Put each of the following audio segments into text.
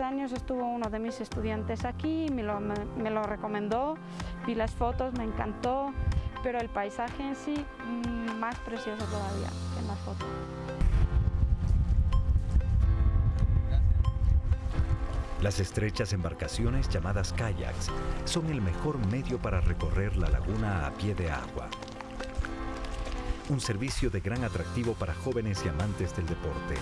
años estuvo uno de mis estudiantes aquí, me lo, me, lo recomendó, vi las fotos, me encantó, pero el paisaje en sí mm, más precioso todavía que en la foto. Las estrechas embarcaciones llamadas kayaks son el mejor medio para recorrer la laguna a pie de agua. Un servicio de gran atractivo para jóvenes y amantes del deporte.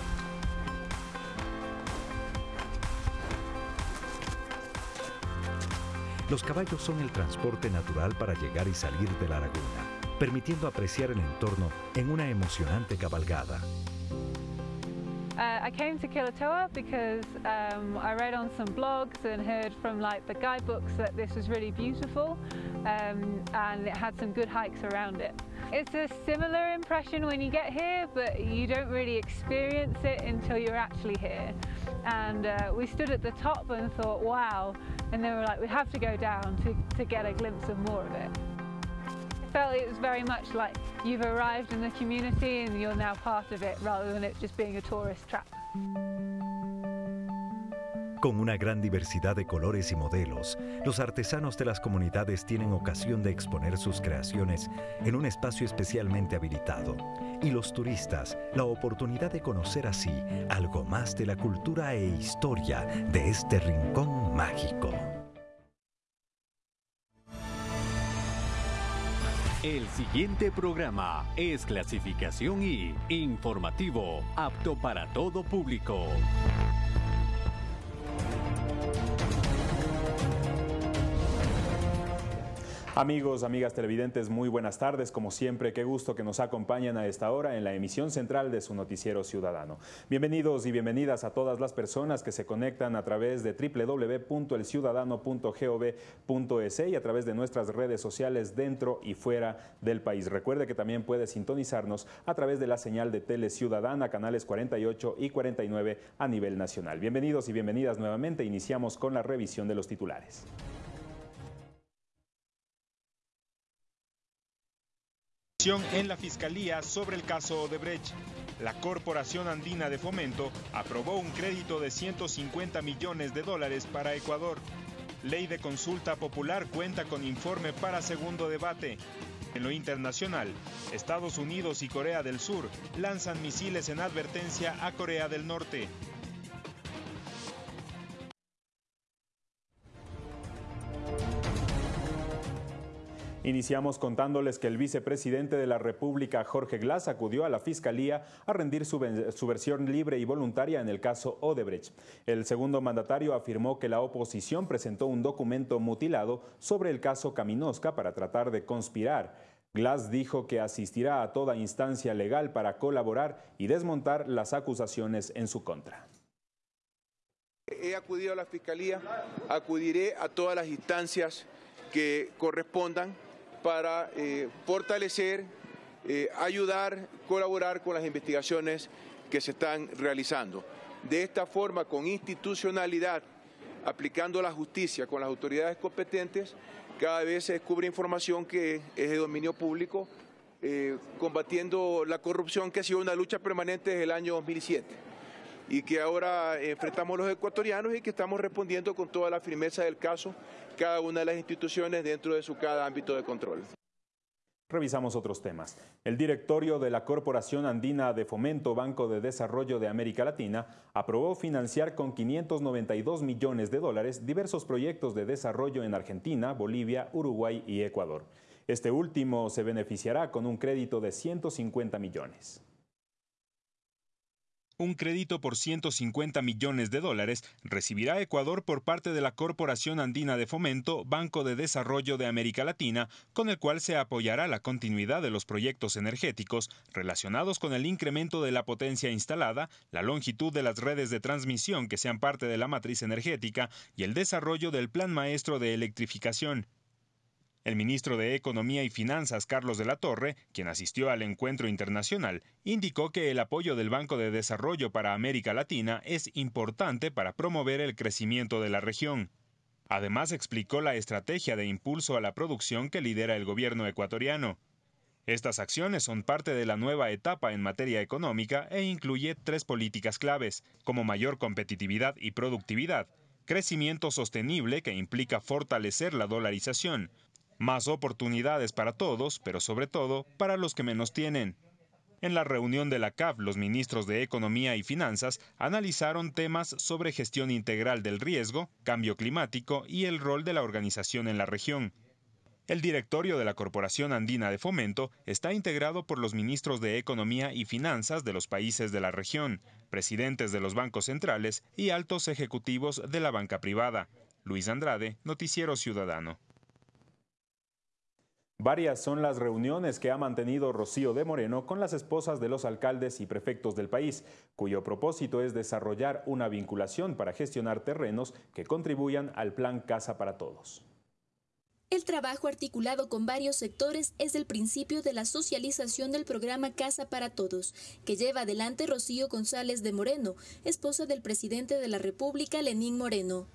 Los caballos son el transporte natural para llegar y salir de la laguna, permitiendo apreciar el entorno en una emocionante cabalgada. Uh, I came to Kilatoa because um, I read on some blogs and heard from like the guidebooks that this was really beautiful um, and it had some good hikes around it. It's a similar impression when you get here, but you don't really experience it until you're actually here. And uh, we stood at the top and thought, wow. And then we were like, we have to go down to, to get a glimpse of more of it. Felt it was very much like you've arrived in the community and you're now part of it rather than it just being a tourist trap. Con una gran diversidad de colores y modelos, los artesanos de las comunidades tienen ocasión de exponer sus creaciones en un espacio especialmente habilitado y los turistas la oportunidad de conocer así algo más de la cultura e historia de este rincón mágico. El siguiente programa es clasificación y informativo, apto para todo público. Amigos, amigas televidentes, muy buenas tardes. Como siempre, qué gusto que nos acompañen a esta hora en la emisión central de su noticiero ciudadano. Bienvenidos y bienvenidas a todas las personas que se conectan a través de www.elciudadano.gov.es y a través de nuestras redes sociales dentro y fuera del país. Recuerde que también puede sintonizarnos a través de la señal de Tele Ciudadana, canales 48 y 49 a nivel nacional. Bienvenidos y bienvenidas nuevamente. Iniciamos con la revisión de los titulares. En la Fiscalía sobre el caso Odebrecht. La Corporación Andina de Fomento aprobó un crédito de 150 millones de dólares para Ecuador. Ley de consulta popular cuenta con informe para segundo debate. En lo internacional, Estados Unidos y Corea del Sur lanzan misiles en advertencia a Corea del Norte. Iniciamos contándoles que el vicepresidente de la República, Jorge Glass, acudió a la Fiscalía a rendir su, versión libre y voluntaria en el caso Odebrecht. El segundo mandatario afirmó que la oposición presentó un documento mutilado sobre el caso Caminosca para tratar de conspirar. Glass dijo que asistirá a toda instancia legal para colaborar y desmontar las acusaciones en su contra. He acudido a la Fiscalía, acudiré a todas las instancias que correspondan para eh, fortalecer, eh, ayudar, colaborar con las investigaciones que se están realizando. De esta forma, con institucionalidad, aplicando la justicia con las autoridades competentes, cada vez se descubre información que es de dominio público, eh, combatiendo la corrupción que ha sido una lucha permanente desde el año 2007 y que ahora enfrentamos los ecuatorianos y que estamos respondiendo con toda la firmeza del caso cada una de las instituciones dentro de su cada ámbito de control. Revisamos otros temas. El directorio de la Corporación Andina de Fomento Banco de Desarrollo de América Latina aprobó financiar con 592 millones de dólares diversos proyectos de desarrollo en Argentina, Bolivia, Uruguay y Ecuador. Este último se beneficiará con un crédito de 150 millones. Un crédito por 150 millones de dólares recibirá Ecuador por parte de la Corporación Andina de Fomento, Banco de Desarrollo de América Latina, con el cual se apoyará la continuidad de los proyectos energéticos relacionados con el incremento de la potencia instalada, la longitud de las redes de transmisión que sean parte de la matriz energética y el desarrollo del Plan Maestro de Electrificación. El ministro de Economía y Finanzas, Carlos de la Torre, quien asistió al encuentro internacional, indicó que el apoyo del Banco de Desarrollo para América Latina es importante para promover el crecimiento de la región. Además, explicó la estrategia de impulso a la producción que lidera el gobierno ecuatoriano. Estas acciones son parte de la nueva etapa en materia económica e incluye tres políticas claves, como mayor competitividad y productividad, crecimiento sostenible que implica fortalecer la dolarización, más oportunidades para todos, pero sobre todo para los que menos tienen. En la reunión de la CAF, los ministros de Economía y Finanzas analizaron temas sobre gestión integral del riesgo, cambio climático y el rol de la organización en la región. El directorio de la Corporación Andina de Fomento está integrado por los ministros de Economía y Finanzas de los países de la región, presidentes de los bancos centrales y altos ejecutivos de la banca privada. Luis Andrade, Noticiero Ciudadano. Varias son las reuniones que ha mantenido Rocío de Moreno con las esposas de los alcaldes y prefectos del país, cuyo propósito es desarrollar una vinculación para gestionar terrenos que contribuyan al Plan Casa para Todos. El trabajo articulado con varios sectores es el principio de la socialización del programa Casa para Todos, que lleva adelante Rocío González de Moreno, esposa del presidente de la República, Lenín Moreno.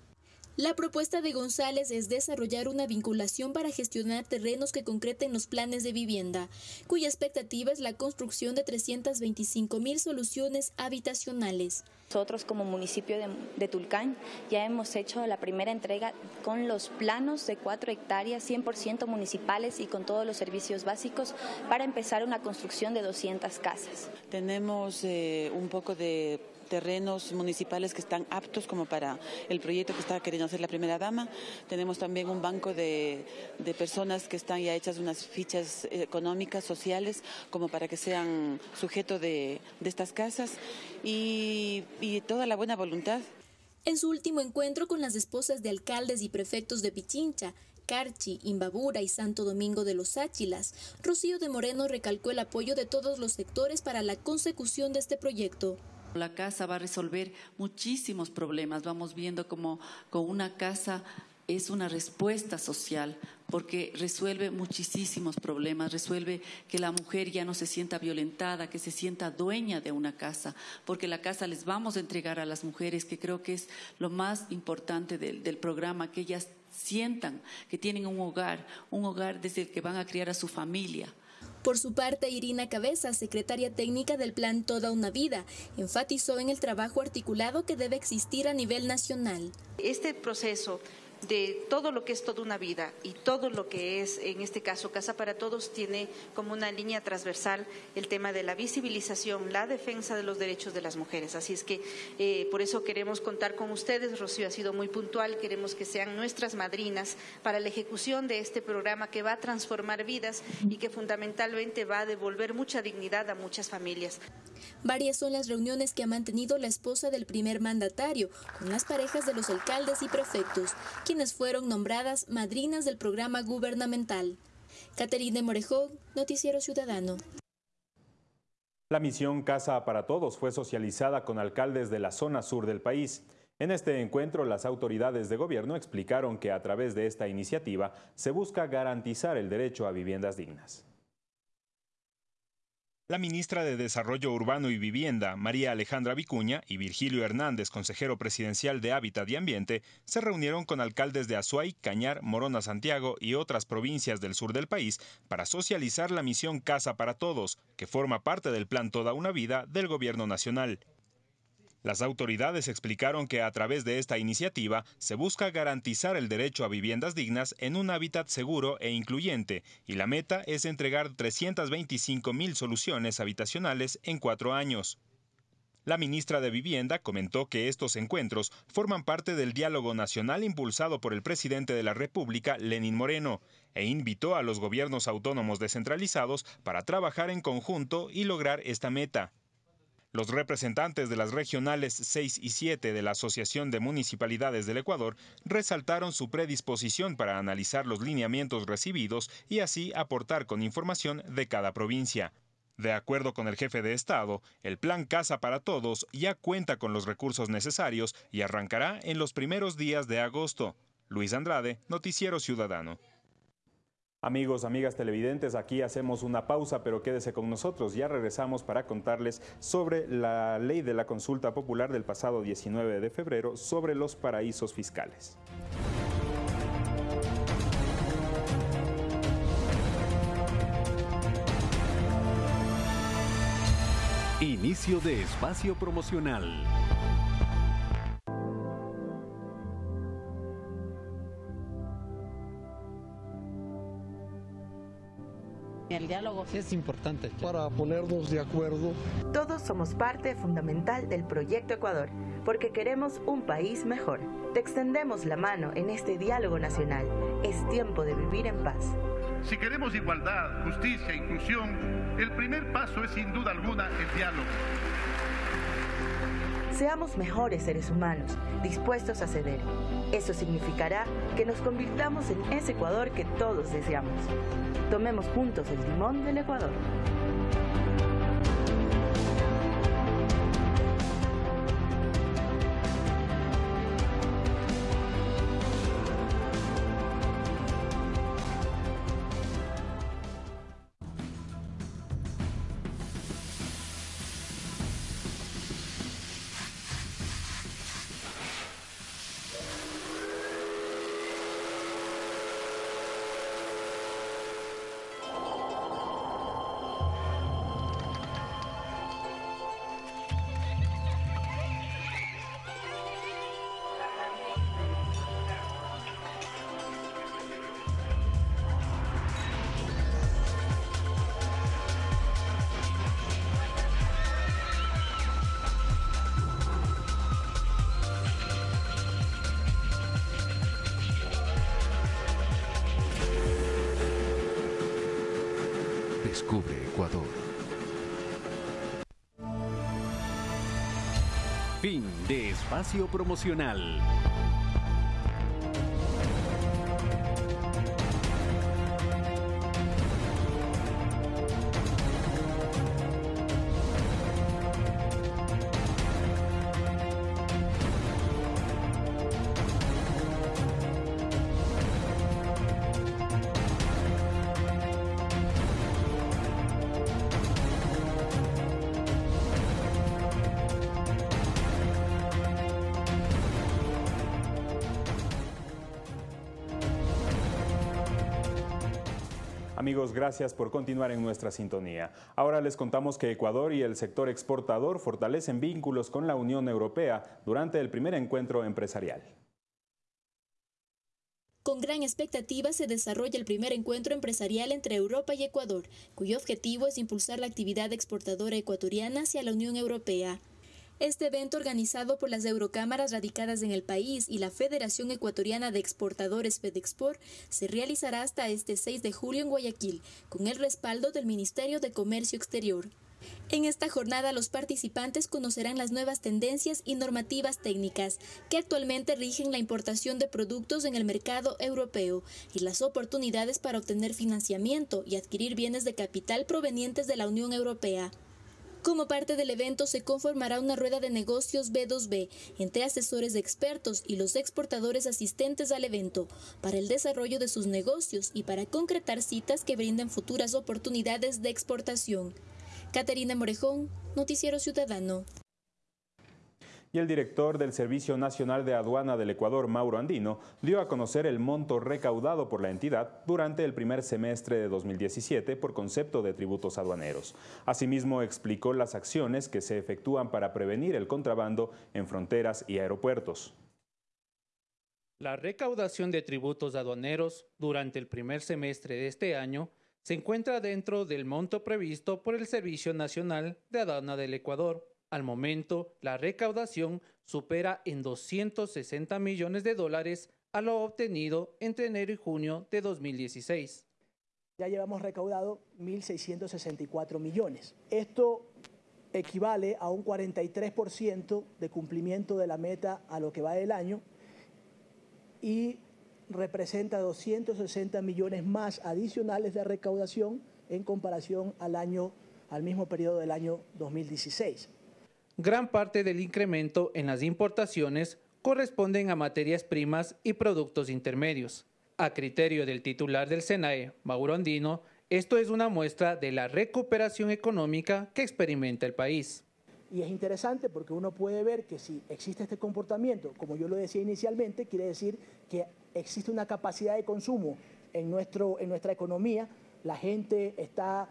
La propuesta de González es desarrollar una vinculación para gestionar terrenos que concreten los planes de vivienda, cuya expectativa es la construcción de 325 mil soluciones habitacionales. Nosotros como municipio de, Tulcán ya hemos hecho la primera entrega con los planos de 4 hectáreas 100% municipales y con todos los servicios básicos para empezar una construcción de 200 casas. Tenemos eh, un poco de terrenos municipales que están aptos como para el proyecto que está queriendo hacer la primera dama. Tenemos también un banco de, personas que están ya hechas unas fichas económicas, sociales, como para que sean sujeto de, estas casas y, y toda la buena voluntad. En su último encuentro con las esposas de alcaldes y prefectos de Pichincha, Carchi, Imbabura y Santo Domingo de los Áchilas, Rocío de Moreno recalcó el apoyo de todos los sectores para la consecución de este proyecto. La casa va a resolver muchísimos problemas. Vamos viendo como con una casa es una respuesta social porque resuelve muchísimos problemas, resuelve que la mujer ya no se sienta violentada, que se sienta dueña de una casa, porque la casa les vamos a entregar a las mujeres, que creo que es lo más importante del, del programa, que ellas sientan que tienen un hogar, un hogar desde el que van a criar a su familia. Por su parte, Irina Cabeza, secretaria técnica del Plan Toda una Vida, enfatizó en el trabajo articulado que debe existir a nivel nacional. Este proceso de todo lo que es toda una vida y todo lo que es, en este caso, Casa para Todos, tiene como una línea transversal el tema de la visibilización, la defensa de los derechos de las mujeres. Así es que eh, por eso queremos contar con ustedes. Rocío ha sido muy puntual. Queremos que sean nuestras madrinas para la ejecución de este programa que va a transformar vidas y que fundamentalmente va a devolver mucha dignidad a muchas familias. Varias son las reuniones que ha mantenido la esposa del primer mandatario con las parejas de los alcaldes y prefectos, quienes fueron nombradas madrinas del programa gubernamental. Caterine Morejón, Noticiero Ciudadano. La misión Casa para Todos fue socializada con alcaldes de la zona sur del país. En este encuentro, las autoridades de gobierno explicaron que a través de esta iniciativa se busca garantizar el derecho a viviendas dignas. La ministra de Desarrollo Urbano y Vivienda, María Alejandra Vicuña, y Virgilio Hernández, consejero presidencial de Hábitat y Ambiente, se reunieron con alcaldes de Azuay, Cañar, Morona, Santiago y otras provincias del sur del país para socializar la misión Casa para Todos, que forma parte del plan Toda una Vida del Gobierno Nacional. Las autoridades explicaron que a través de esta iniciativa se busca garantizar el derecho a viviendas dignas en un hábitat seguro e incluyente, y la meta es entregar 325 mil soluciones habitacionales en cuatro años. La ministra de Vivienda comentó que estos encuentros forman parte del diálogo nacional impulsado por el presidente de la República, Lenín Moreno, e invitó a los gobiernos autónomos descentralizados para trabajar en conjunto y lograr esta meta. Los representantes de las regionales 6 y 7 de la Asociación de Municipalidades del Ecuador resaltaron su predisposición para analizar los lineamientos recibidos y así aportar con información de cada provincia. De acuerdo con el jefe de Estado, el plan Casa para Todos ya cuenta con los recursos necesarios y arrancará en los primeros días de agosto. Luis Andrade, Noticiero Ciudadano. Amigos, amigas televidentes, aquí hacemos una pausa, pero quédese con nosotros. Ya regresamos para contarles sobre la ley de la consulta popular del pasado 19 de febrero sobre los paraísos fiscales. Inicio de espacio promocional. Diálogo es importante. Para ponernos de acuerdo. Todos somos parte fundamental del Proyecto Ecuador, porque queremos un país mejor. Te extendemos la mano en este diálogo nacional. Es tiempo de vivir en paz. Si queremos igualdad, justicia e inclusión, el primer paso es sin duda alguna el diálogo. Seamos mejores seres humanos, dispuestos a ceder. Eso significará que nos convirtamos en ese Ecuador que todos deseamos. Tomemos juntos el timón del Ecuador. Fin de espacio promocional. Amigos, gracias por continuar en nuestra sintonía. Ahora les contamos que Ecuador y el sector exportador fortalecen vínculos con la Unión Europea durante el primer encuentro empresarial. Con gran expectativa se desarrolla el primer encuentro empresarial entre Europa y Ecuador, cuyo objetivo es impulsar la actividad exportadora ecuatoriana hacia la Unión Europea. Este evento organizado por las Eurocámaras radicadas en el país y la Federación Ecuatoriana de Exportadores FedExport se realizará hasta este 6 de julio en Guayaquil, con el respaldo del Ministerio de Comercio Exterior. En esta jornada los participantes conocerán las nuevas tendencias y normativas técnicas que actualmente rigen la importación de productos en el mercado europeo y las oportunidades para obtener financiamiento y adquirir bienes de capital provenientes de la Unión Europea. Como parte del evento se conformará una rueda de negocios B2B entre asesores expertos y los exportadores asistentes al evento para el desarrollo de sus negocios y para concretar citas que brinden futuras oportunidades de exportación. Caterina Morejón, Noticiero Ciudadano. Y el director del Servicio Nacional de Aduana del Ecuador, Mauro Andino, dio a conocer el monto recaudado por la entidad durante el primer semestre de 2017 por concepto de tributos aduaneros. Asimismo, explicó las acciones que se efectúan para prevenir el contrabando en fronteras y aeropuertos. La recaudación de tributos aduaneros durante el primer semestre de este año se encuentra dentro del monto previsto por el Servicio Nacional de Aduana del Ecuador. Al momento, la recaudación supera en 260 millones de dólares a lo obtenido entre enero y junio de 2016. Ya llevamos recaudado 1.664 millones. Esto equivale a un 43% de cumplimiento de la meta a lo que va del año y representa 260 millones más adicionales de recaudación en comparación al año al mismo periodo del año 2016. Gran parte del incremento en las importaciones corresponden a materias primas y productos intermedios. A criterio del titular del SENAE, Mauro Andino, esto es una muestra de la recuperación económica que experimenta el país. Y es interesante porque uno puede ver que si existe este comportamiento, como yo lo decía inicialmente, quiere decir que existe una capacidad de consumo en, nuestro, en nuestra economía, la gente está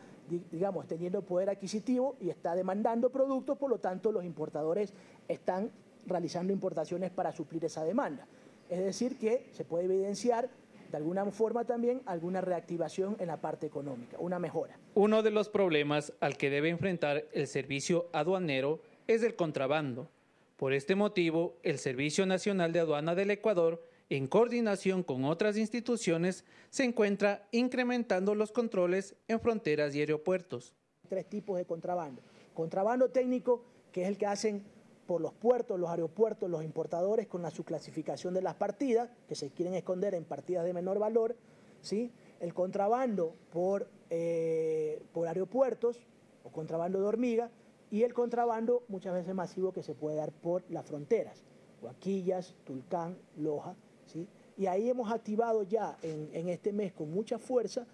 digamos, teniendo poder adquisitivo y está demandando productos, por lo tanto los importadores están realizando importaciones para suplir esa demanda. Es decir, que se puede evidenciar de alguna forma también alguna reactivación en la parte económica, una mejora. Uno de los problemas al que debe enfrentar el servicio aduanero es el contrabando. Por este motivo, el Servicio Nacional de Aduana del Ecuador, en coordinación con otras instituciones, se encuentra incrementando los controles en fronteras y aeropuertos. Tres tipos de contrabando. Contrabando técnico, que es el que hacen por los puertos, los aeropuertos, los importadores con la subclasificación de las partidas, que se quieren esconder en partidas de menor valor, ¿sí? el contrabando por, eh, por aeropuertos o contrabando de hormiga y el contrabando muchas veces masivo que se puede dar por las fronteras, Huaquillas, Tulcán, Loja. Y ahí hemos activado ya en, este mes con mucha fuerza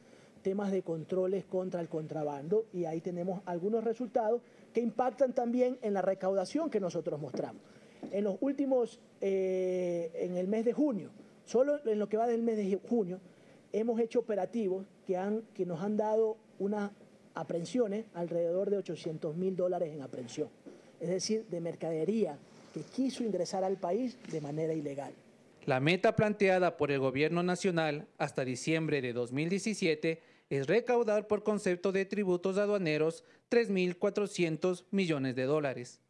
temas de controles contra el contrabando y ahí tenemos algunos resultados que impactan también en la recaudación que nosotros mostramos. En los últimos, eh, en el mes de junio, solo en lo que va del mes de junio, hemos hecho operativos que, han, que nos han dado unas aprehensiones alrededor de 800 mil dólares en aprehensión, es decir, de mercadería que quiso ingresar al país de manera ilegal. La meta planteada por el Gobierno Nacional hasta diciembre de 2017 es recaudar por concepto de tributos aduaneros 3.400 millones de dólares.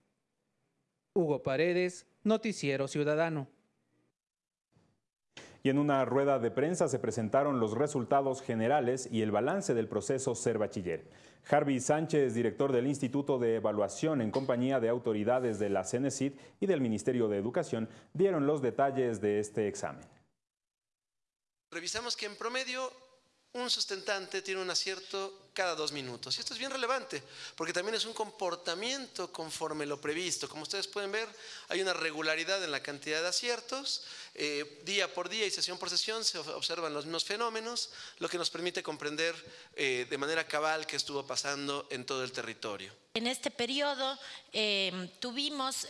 Hugo Paredes, Noticiero Ciudadano. Y en una rueda de prensa se presentaron los resultados generales y el balance del proceso Ser Bachiller. Harvey Sánchez, director del Instituto de Evaluación en compañía de autoridades de la CENESID y del Ministerio de Educación, dieron los detalles de este examen. Revisamos que en promedio un sustentante tiene un acierto cada dos minutos. Y esto es bien relevante, porque también es un comportamiento conforme lo previsto. Como ustedes pueden ver, hay una regularidad en la cantidad de aciertos. Eh, día por día y sesión por sesión se observan los mismos fenómenos, lo que nos permite comprender eh, de manera cabal qué estuvo pasando en todo el territorio. En este periodo eh, tuvimos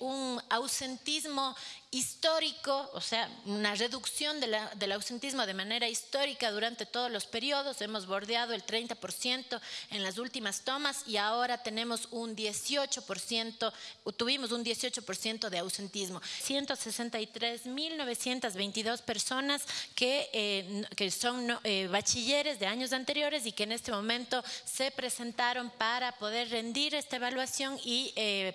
un ausentismo histórico, o sea, una reducción del ausentismo de manera histórica durante todos los periodos. Hemos bordeado el 30% en las últimas tomas y ahora tenemos un 18%, tuvimos un 18% de ausentismo. 163.922 personas que, eh, que son eh, bachilleres de años anteriores y que en este momento se presentaron para poder rendir esta evaluación y eh,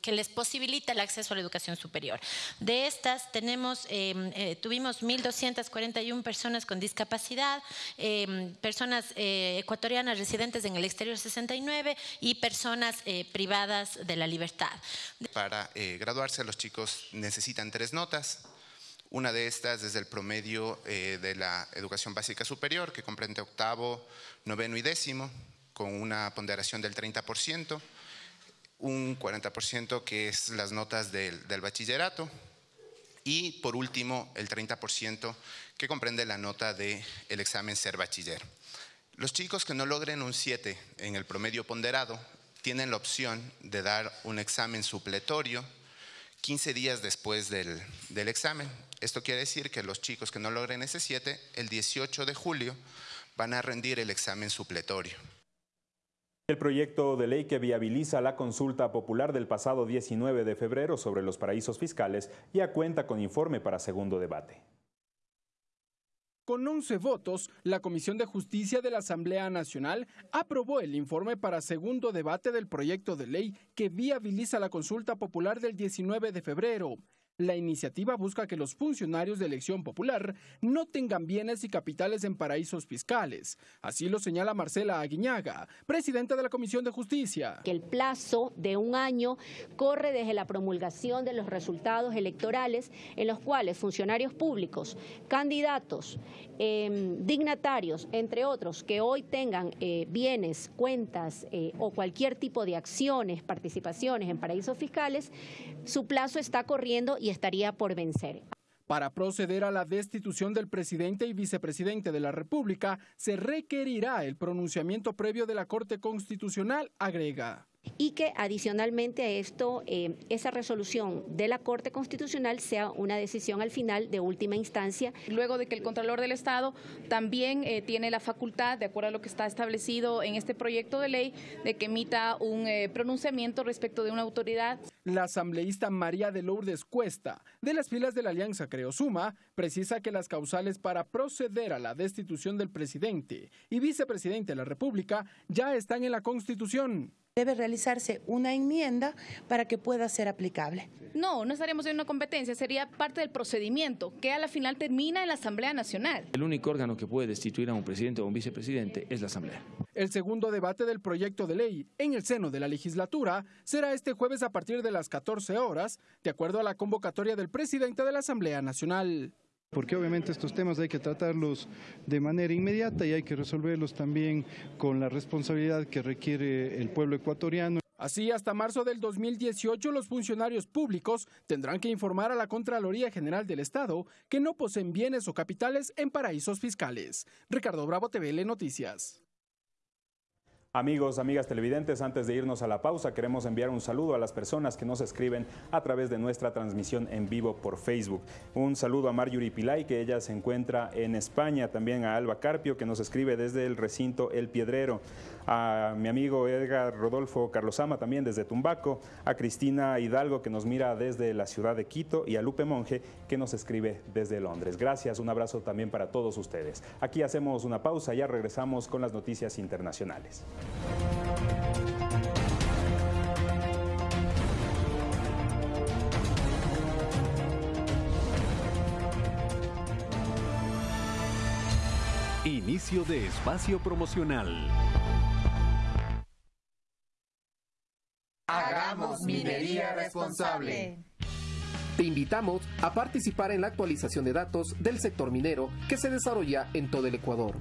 que les posibilita el acceso a la educación superior. De estas tenemos, em, eh, tuvimos 1.241 personas con discapacidad, em, personas eh, ecuatorianas residentes en el exterior 69 y personas eh, privadas de la libertad. Para graduarse los chicos necesitan tres notas. Una de estas es el promedio de la educación básica superior, que comprende octavo, noveno y décimo, con una ponderación del 30%, un 40% que es las notas del, del bachillerato, y por último el 30% que comprende la nota del el examen ser bachiller. Los chicos que no logren un 7 en el promedio ponderado tienen la opción de dar un examen supletorio 15 días después del, del examen. Esto quiere decir que los chicos que no logren ese 7, el 18 de julio van a rendir el examen supletorio. El proyecto de ley que viabiliza la consulta popular del pasado 19 de febrero sobre los paraísos fiscales ya cuenta con informe para segundo debate. Con 11 votos, la Comisión de Justicia de la Asamblea Nacional aprobó el informe para segundo debate del proyecto de ley que viabiliza la consulta popular del 19 de febrero. La iniciativa busca que los funcionarios de elección popular no tengan bienes y capitales en paraísos fiscales. Así lo señala Marcela Aguiñaga, presidenta de la Comisión de Justicia. Que el plazo de un año corre desde la promulgación de los resultados electorales en los cuales funcionarios públicos, candidatos, em, dignatarios, entre otros, que hoy tengan eh, bienes, cuentas eh, o cualquier tipo de acciones, participaciones en paraísos fiscales, su plazo está corriendo y estaría por vencer. Para proceder a la destitución del presidente y vicepresidente de la República, se requerirá el pronunciamiento previo de la Corte Constitucional, agrega. Y que adicionalmente a esto, eh, esa resolución de la Corte Constitucional sea una decisión al final de última instancia. Luego de que el Contralor del Estado también eh, tiene la facultad, de acuerdo a lo que está establecido en este proyecto de ley, de que emita un eh, pronunciamiento respecto de una autoridad. La asambleísta María de Lourdes Cuesta, de las filas de la Alianza Creosuma, precisa que las causales para proceder a la destitución del presidente y vicepresidente de la República ya están en la Constitución debe realizarse una enmienda para que pueda ser aplicable. No, no estaríamos en una competencia, sería parte del procedimiento que a la final termina en la Asamblea Nacional. El único órgano que puede destituir a un presidente o un vicepresidente es la Asamblea. El segundo debate del proyecto de ley en el seno de la legislatura será este jueves a partir de las 14 horas, de acuerdo a la convocatoria del presidente de la Asamblea Nacional porque obviamente estos temas hay que tratarlos de manera inmediata y hay que resolverlos también con la responsabilidad que requiere el pueblo ecuatoriano. Así, hasta marzo del 2018, los funcionarios públicos tendrán que informar a la Contraloría General del Estado que no poseen bienes o capitales en paraísos fiscales. Ricardo Bravo, TVL Noticias. Amigos, amigas televidentes, antes de irnos a la pausa, queremos enviar un saludo a las personas que nos escriben a través de nuestra transmisión en vivo por Facebook. Un saludo a Marjorie Pilay, que ella se encuentra en España, también a Alba Carpio, que nos escribe desde el recinto El Piedrero, a mi amigo Edgar Rodolfo Carlosama, también desde Tumbaco, a Cristina Hidalgo, que nos mira desde la ciudad de Quito, y a Lupe Monge, que nos escribe desde Londres. Gracias, un abrazo también para todos ustedes. Aquí hacemos una pausa, ya regresamos con las noticias internacionales. Inicio de espacio promocional. Hagamos minería responsable. Te invitamos a participar en la actualización de datos del sector minero que se desarrolla en todo el Ecuador.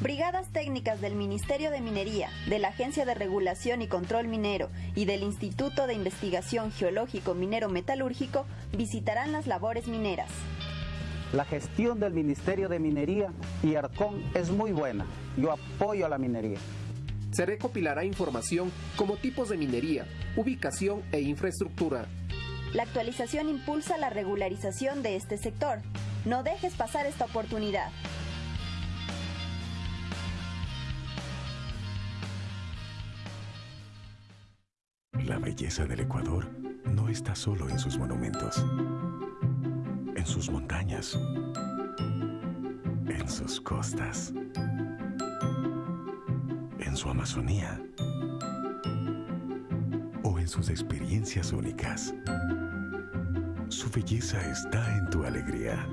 Brigadas técnicas del Ministerio de Minería, de la Agencia de Regulación y Control Minero y del Instituto de Investigación Geológico Minero Metalúrgico visitarán las labores mineras. La gestión del Ministerio de Minería y ARCON es muy buena. Yo apoyo a la minería. Se recopilará información como tipos de minería, ubicación e infraestructura. La actualización impulsa la regularización de este sector. No dejes pasar esta oportunidad. La belleza del Ecuador no está solo en sus monumentos, en sus montañas, en sus costas, en su Amazonía o en sus experiencias únicas. Su belleza está en tu alegría.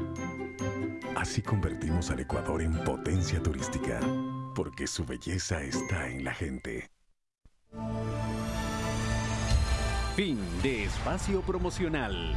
Así convertimos al Ecuador en potencia turística, porque su belleza está en la gente. Fin de espacio promocional.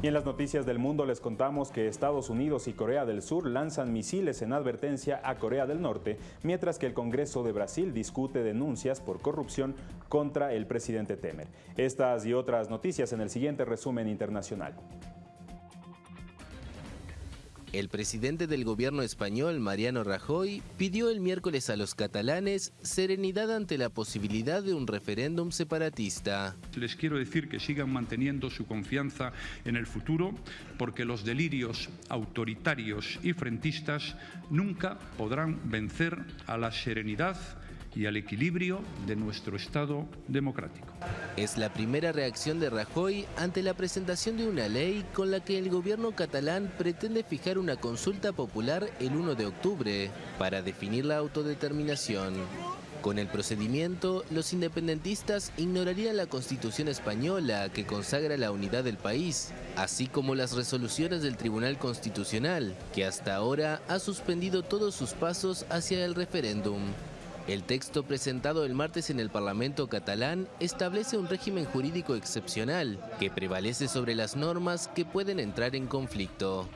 Y en las noticias del mundo les contamos que Estados Unidos y Corea del Sur lanzan misiles en advertencia a Corea del Norte, mientras que el Congreso de Brasil discute denuncias por corrupción contra el presidente Temer. Estas y otras noticias en el siguiente resumen internacional. El presidente del gobierno español, Mariano Rajoy, pidió el miércoles a los catalanes serenidad ante la posibilidad de un referéndum separatista. Les quiero decir que sigan manteniendo su confianza en el futuro, porque los delirios autoritarios y frentistas nunca podrán vencer a la serenidad y al equilibrio de nuestro Estado democrático. Es la primera reacción de Rajoy ante la presentación de una ley con la que el gobierno catalán pretende fijar una consulta popular el 1 de octubre para definir la autodeterminación. Con el procedimiento, los independentistas ignorarían la Constitución española que consagra la unidad del país, así como las resoluciones del Tribunal Constitucional, que hasta ahora ha suspendido todos sus pasos hacia el referéndum. El texto presentado el martes en el Parlamento catalán establece un régimen jurídico excepcional que prevalece sobre las normas que pueden entrar en conflicto.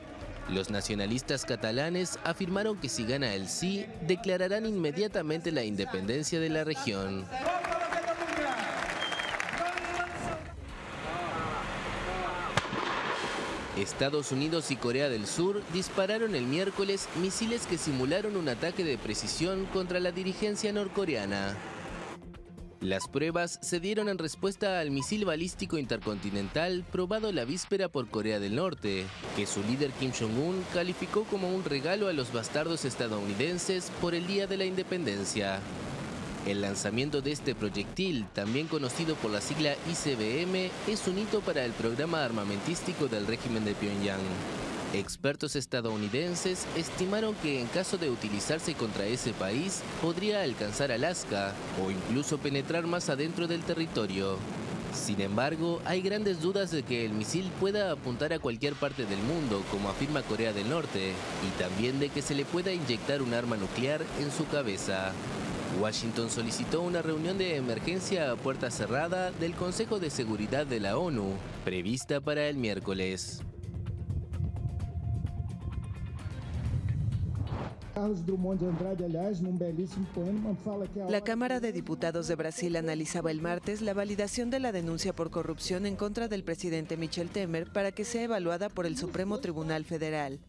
Los nacionalistas catalanes afirmaron que si gana el sí, declararán inmediatamente la independencia de la región. Estados Unidos y Corea del Sur dispararon el miércoles misiles que simularon un ataque de precisión contra la dirigencia norcoreana. Las pruebas se dieron en respuesta al misil balístico intercontinental probado la víspera por Corea del Norte, que su líder Kim Jong-un calificó como un regalo a los bastardos estadounidenses por el Día de la Independencia. El lanzamiento de este proyectil, también conocido por la sigla ICBM, es un hito para el programa armamentístico del régimen de Pyongyang. Expertos estadounidenses estimaron que en caso de utilizarse contra ese país, podría alcanzar Alaska o incluso penetrar más adentro del territorio. Sin embargo, hay grandes dudas de que el misil pueda apuntar a cualquier parte del mundo, como afirma Corea del Norte, y también de que se le pueda inyectar un arma nuclear en su cabeza. Washington solicitó una reunión de emergencia a puerta cerrada del Consejo de Seguridad de la ONU, prevista para el miércoles. La Cámara de Diputados de Brasil analizaba el martes la validación de la denuncia por corrupción en contra del presidente Michel Temer para que sea evaluada por el Supremo Tribunal Federal.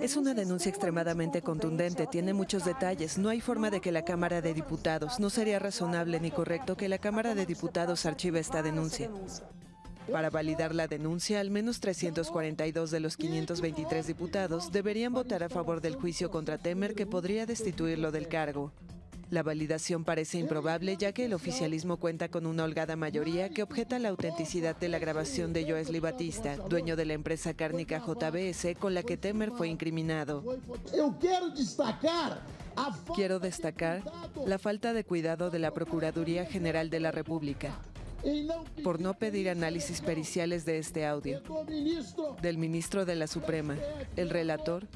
Es una denuncia extremadamente contundente, tiene muchos detalles. No hay forma de que la Cámara de Diputados, no sería razonable ni correcto que la Cámara de Diputados archive esta denuncia. Para validar la denuncia, al menos 342 de los 523 diputados deberían votar a favor del juicio contra Temer que podría destituirlo del cargo. La validación parece improbable ya que el oficialismo cuenta con una holgada mayoría que objeta la autenticidad de la grabación de Joesley Batista, dueño de la empresa cárnica JBS con la que Temer fue incriminado. Quiero destacar la falta de cuidado de la Procuraduría General de la República por no pedir análisis periciales de este audio, del ministro de la Suprema, el relator,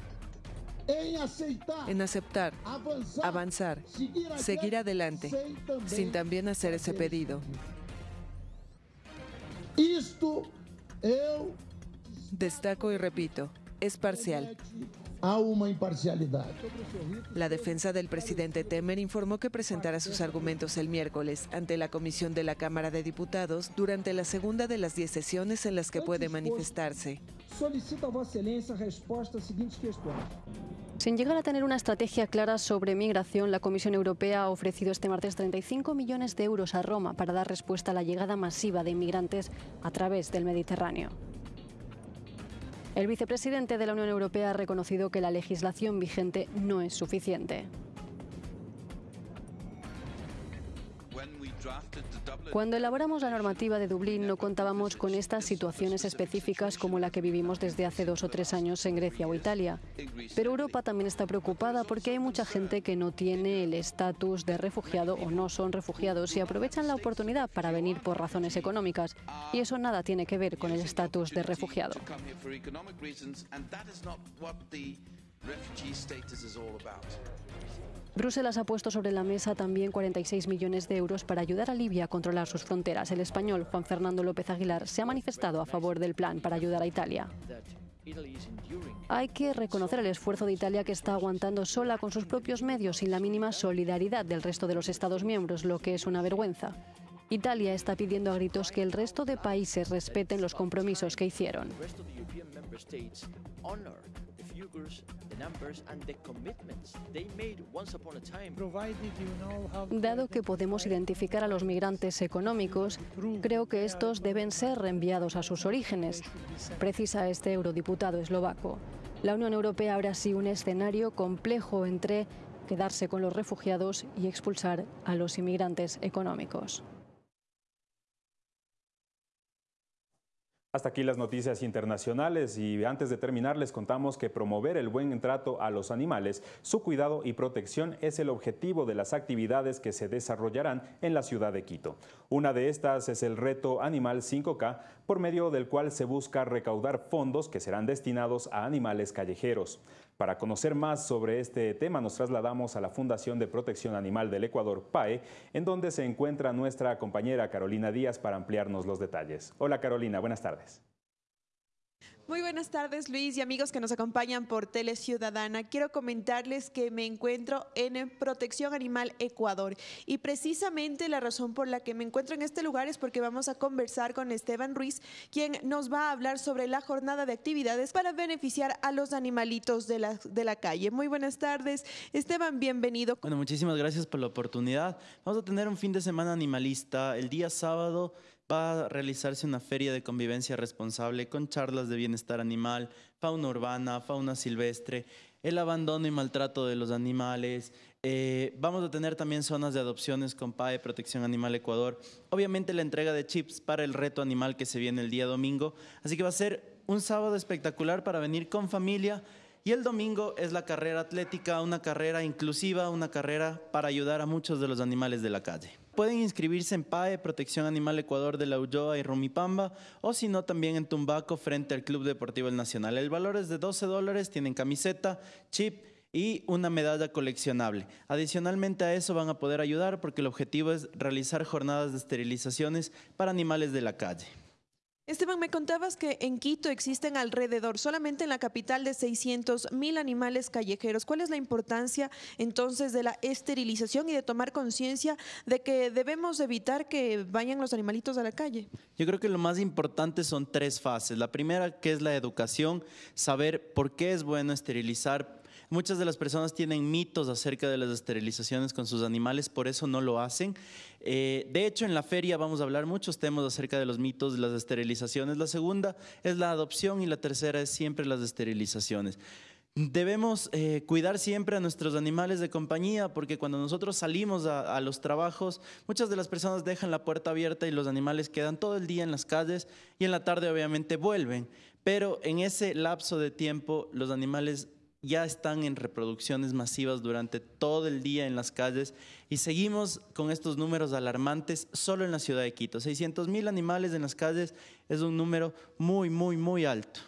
en aceptar, avanzar, seguir adelante, sin también hacer ese pedido. Destaco y repito, es parcial. A una imparcialidad. La defensa del presidente Temer informó que presentará sus argumentos el miércoles ante la comisión de la Cámara de Diputados durante la segunda de las 10 sesiones en las que puede manifestarse. Solicita a às seguintes questões. Sin llegar a tener una estrategia clara sobre migración, la Comisión Europea ha ofrecido este martes 35 millones de euros a Roma para dar respuesta a la llegada masiva de inmigrantes a través del Mediterráneo. El vicepresidente de la Unión Europea ha reconocido que la legislación vigente no es suficiente. Cuando elaboramos la normativa de Dublín no contábamos con estas situaciones específicas como la que vivimos desde hace dos o tres años en Grecia o Italia. Pero Europa también está preocupada porque hay mucha gente que no tiene el estatus de refugiado o no son refugiados y aprovechan la oportunidad para venir por razones económicas. Y eso nada tiene que ver con el estatus de refugiado. Bruselas ha puesto sobre la mesa también 46 millones de euros para ayudar a Libia a controlar sus fronteras. El español Juan Fernando López Aguilar se ha manifestado a favor del plan para ayudar a Italia. Hay que reconocer el esfuerzo de Italia que está aguantando sola con sus propios medios sin la mínima solidaridad del resto de los Estados miembros, lo que es una vergüenza. Italia está pidiendo a gritos que el resto de países respeten los compromisos que hicieron. Dado que podemos identificar a los migrantes económicos, creo que estos deben ser reenviados a sus orígenes, precisa este eurodiputado eslovaco. La Unión Europea abre así un escenario complejo entre quedarse con los refugiados y expulsar a los inmigrantes económicos. Hasta aquí las noticias internacionales y antes de terminar les contamos que promover el buen trato a los animales, su cuidado y protección es el objetivo de las actividades que se desarrollarán en la ciudad de Quito. Una de estas es el reto Animal 5K, por medio del cual se busca recaudar fondos que serán destinados a animales callejeros. Para conocer más sobre este tema nos trasladamos a la Fundación de Protección Animal del Ecuador, PAE, en donde se encuentra nuestra compañera Carolina Díaz para ampliarnos los detalles. Hola Carolina, buenas tardes. Muy buenas tardes, Luis y amigos que nos acompañan por Tele Ciudadana. Quiero comentarles que me encuentro en Protección Animal Ecuador y precisamente la razón por la que me encuentro en este lugar es porque vamos a conversar con Esteban Ruiz, quien nos va a hablar sobre la jornada de actividades para beneficiar a los animalitos de la, de la calle. Muy buenas tardes, Esteban, bienvenido. Bueno, muchísimas gracias por la oportunidad. Vamos a tener un fin de semana animalista el día sábado va a realizarse una feria de convivencia responsable con charlas de bienestar animal, fauna urbana, fauna silvestre, el abandono y maltrato de los animales. Eh, vamos a tener también zonas de adopciones con PAE, Protección Animal Ecuador. Obviamente la entrega de chips para el reto animal que se viene el día domingo. Así que va a ser un sábado espectacular para venir con familia. Y el domingo es la carrera atlética, una carrera inclusiva, una carrera para ayudar a muchos de los animales de la calle. Pueden inscribirse en PAE, Protección Animal Ecuador de la Ulloa y Rumipamba, o si no, también en Tumbaco frente al Club Deportivo El Nacional. El valor es de 12 dólares, tienen camiseta, chip y una medalla coleccionable. Adicionalmente a eso van a poder ayudar porque el objetivo es realizar jornadas de esterilizaciones para animales de la calle. Esteban, me contabas que en Quito existen alrededor, solamente en la capital, de 600 mil animales callejeros. ¿Cuál es la importancia entonces de la esterilización y de tomar conciencia de que debemos evitar que vayan los animalitos a la calle? Yo creo que lo más importante son tres fases. La primera, que es la educación, saber por qué es bueno esterilizar, Muchas de las personas tienen mitos acerca de las esterilizaciones con sus animales, por eso no lo hacen. Eh, de hecho, en la feria vamos a hablar muchos temas acerca de los mitos de las esterilizaciones. La segunda es la adopción y la tercera es siempre las esterilizaciones. Debemos eh, cuidar siempre a nuestros animales de compañía porque cuando nosotros salimos a, los trabajos, muchas de las personas dejan la puerta abierta y los animales quedan todo el día en las calles y en la tarde obviamente vuelven. Pero en ese lapso de tiempo los animales ya están en reproducciones masivas durante todo el día en las calles y seguimos con estos números alarmantes solo en la ciudad de Quito. 600 mil animales en las calles es un número muy, muy, muy alto.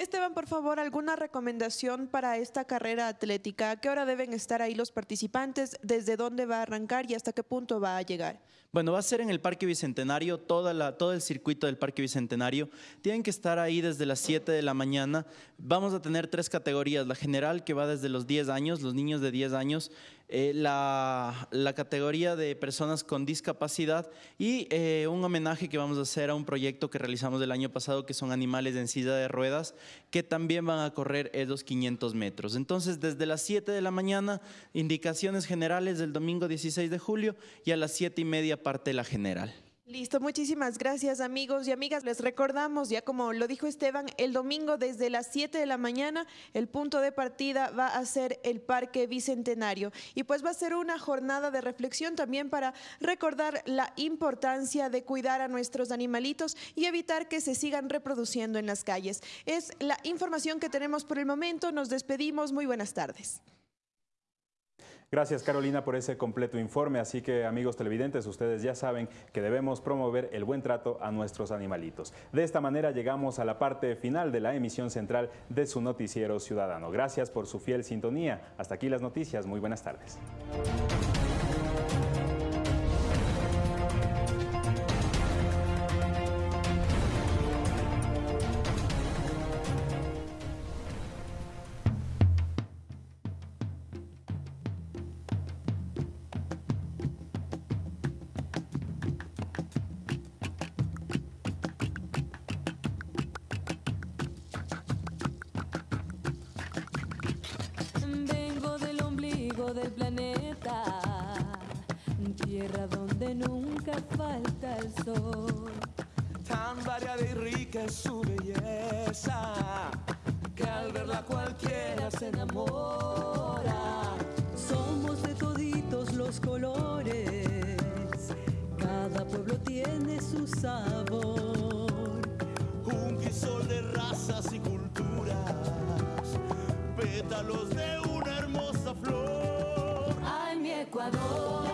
Esteban, por favor, ¿alguna recomendación para esta carrera atlética? ¿A qué hora deben estar ahí los participantes? ¿Desde dónde va a arrancar y hasta qué punto va a llegar? Bueno, va a ser en el Parque Bicentenario, toda la, todo el circuito del Parque Bicentenario. Tienen que estar ahí desde las 7 de la mañana. Vamos a tener tres categorías. La general, que va desde los 10 años, los niños de 10 años. Eh, la, categoría de personas con discapacidad y eh, un homenaje que vamos a hacer a un proyecto que realizamos el año pasado, que son animales en silla de ruedas, que también van a correr esos 500 metros. Entonces, desde las 7 de la mañana, indicaciones generales del domingo 16 de julio y a las 7 y media parte la general. Listo, muchísimas gracias amigos y amigas. Les recordamos, ya como lo dijo Esteban, el domingo desde las 7 de la mañana el punto de partida va a ser el Parque Bicentenario y pues va a ser una jornada de reflexión también para recordar la importancia de cuidar a nuestros animalitos y evitar que se sigan reproduciendo en las calles. Es la información que tenemos por el momento. Nos despedimos. Muy buenas tardes. Gracias Carolina por ese completo informe, así que amigos televidentes, ustedes ya saben que debemos promover el buen trato a nuestros animalitos. De esta manera llegamos a la parte final de la emisión central de su noticiero ciudadano. Gracias por su fiel sintonía. Hasta aquí las noticias, muy buenas tardes. Es su belleza, que al verla cualquiera se enamora. Somos de toditos los colores, cada pueblo tiene su sabor. Un crisol de razas y culturas, pétalos de una hermosa flor. Ecuador,